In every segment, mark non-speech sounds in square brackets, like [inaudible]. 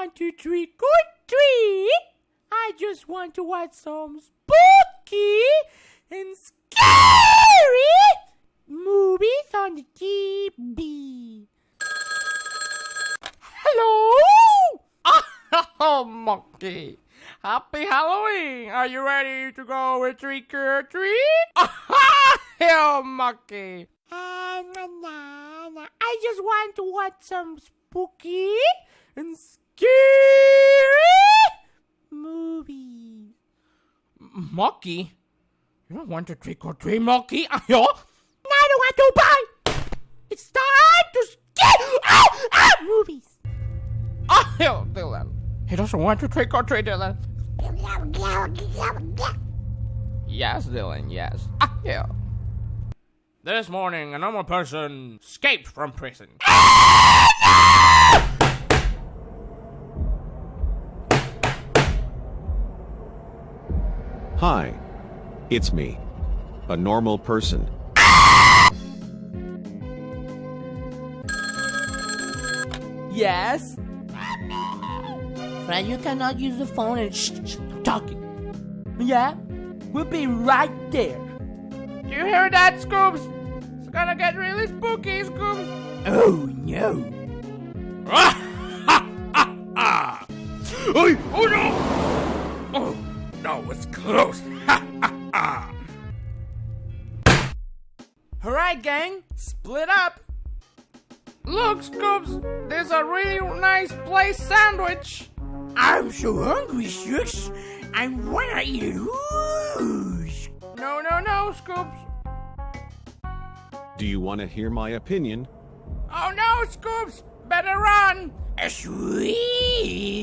want to trick or treat. I just want to watch some spooky and scary movies on the TV. Hello? Oh, [laughs] monkey. Happy Halloween! Are you ready to go with trick or treat? Hell, monkey! Uh, na, na, na. I just want to watch some spooky and scary movies. Monkey? You don't want to trick or treat, monkey? I don't want to buy. It's time to scare ah, ah, movies. Ayo, Dylan. He doesn't want to trick or treat, Dylan. Yes, Dylan, yes. Ayo. This morning, a normal person escaped from prison. Hi. It's me. A normal person. Yes. Fred, you cannot use the phone and shh, shh, talking. Yeah, we'll be right there. Do you hear that, Scoops? It's gonna get really spooky, Scoops. Oh no. [laughs] Oy, oh no! Oh, that was close. Alright, gang, split up. Look, Scoops, there's a really nice place sandwich. I'm so hungry, Scoops! I wanna eat whoosh. No, no, no, Scoops. Do you want to hear my opinion? Oh no, Scoops! Better run! Sweet.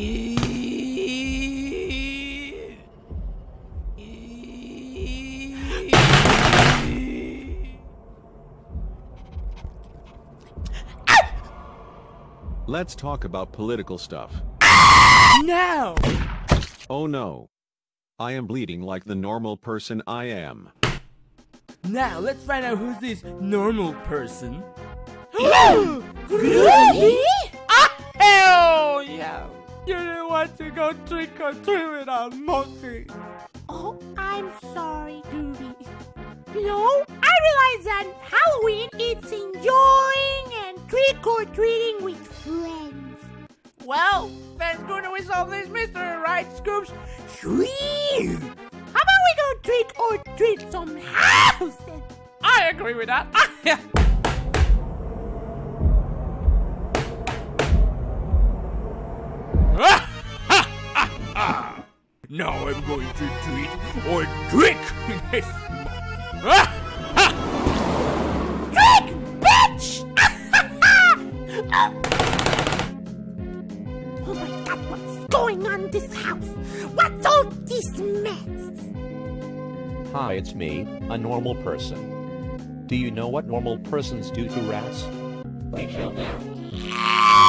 Let's talk about political stuff. Now. Oh no. I am bleeding like the normal person I am. Now let's find out who's this normal person. Really? Ah, hell yeah! You didn't want to go trick or treat with a monkey. Oh, I'm sorry, Groovy. You know, I realize that Halloween it's enjoying and trick or treating with friends. Well, that's going to resolve this mystery, right, Scoops? Sweet! How about we go trick or treat some houses? I agree with that. [laughs] now I'm going to treat or trick this monkey. Trick, bitch! oh my god, what's going on in this house? What's all this mess? Hi, it's me, a normal person. Do you know what normal persons do to rats? They kill them. Ah!